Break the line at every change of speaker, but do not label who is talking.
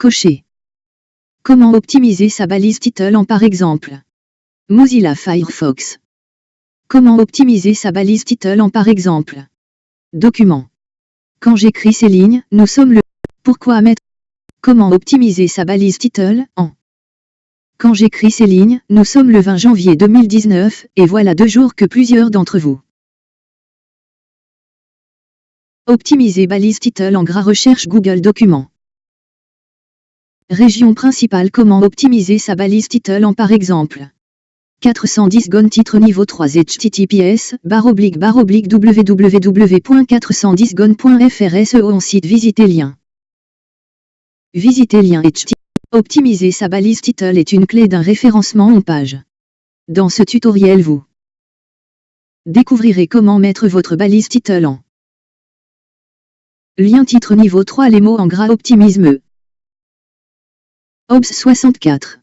Cocher. Comment optimiser sa balise title en par exemple? Mozilla Firefox. Comment optimiser sa balise title en par exemple? Document. Quand j'écris ces lignes, nous sommes le... Pourquoi mettre... Comment optimiser sa balise title en... Quand j'écris ces lignes, nous sommes le 20 janvier 2019, et voilà deux jours que plusieurs d'entre vous. Optimiser balise title en gras recherche Google Documents. Région principale Comment optimiser sa balise title en par exemple? 410 GON titre niveau 3 https barre oblique barre oblique www.410gon.fr SEO en site visiter lien. Visiter lien http. Optimiser sa balise title est une clé d'un référencement en page. Dans ce tutoriel vous découvrirez comment mettre votre balise title en lien titre niveau 3 les mots en gras optimisme OBS 64